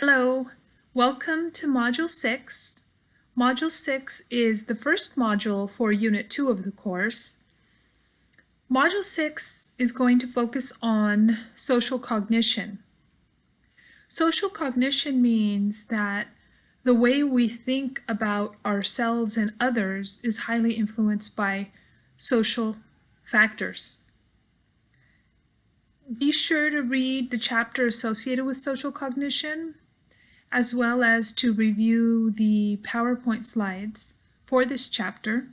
Hello, welcome to Module 6. Module 6 is the first module for Unit 2 of the course. Module 6 is going to focus on social cognition. Social cognition means that the way we think about ourselves and others is highly influenced by social factors. Be sure to read the chapter associated with social cognition as well as to review the PowerPoint slides for this chapter.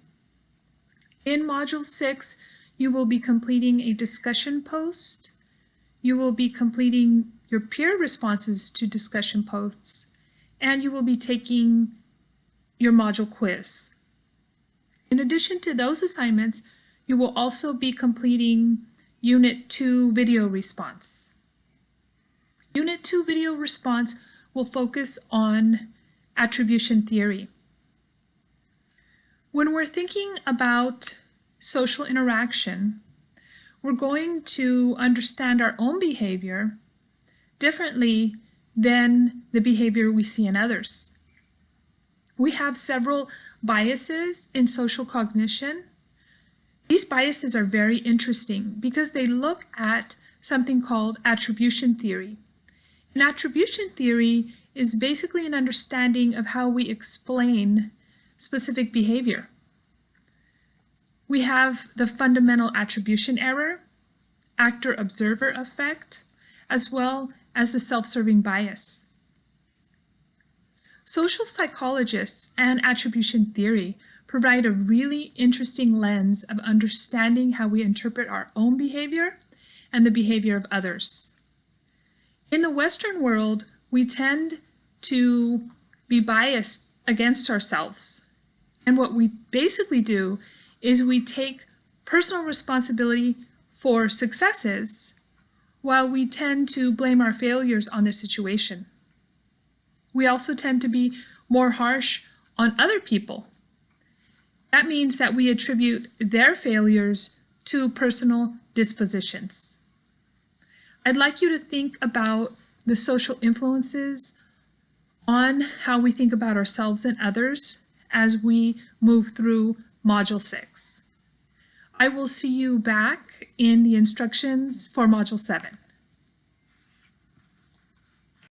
In Module 6, you will be completing a discussion post. You will be completing your peer responses to discussion posts, and you will be taking your module quiz. In addition to those assignments, you will also be completing Unit 2 video response. Unit 2 video response will focus on attribution theory. When we're thinking about social interaction, we're going to understand our own behavior differently than the behavior we see in others. We have several biases in social cognition. These biases are very interesting because they look at something called attribution theory. An attribution theory is basically an understanding of how we explain specific behavior. We have the fundamental attribution error, actor-observer effect, as well as the self-serving bias. Social psychologists and attribution theory provide a really interesting lens of understanding how we interpret our own behavior and the behavior of others. In the Western world, we tend to be biased against ourselves. And what we basically do is we take personal responsibility for successes while we tend to blame our failures on the situation. We also tend to be more harsh on other people. That means that we attribute their failures to personal dispositions. I'd like you to think about the social influences on how we think about ourselves and others as we move through Module 6. I will see you back in the instructions for Module 7.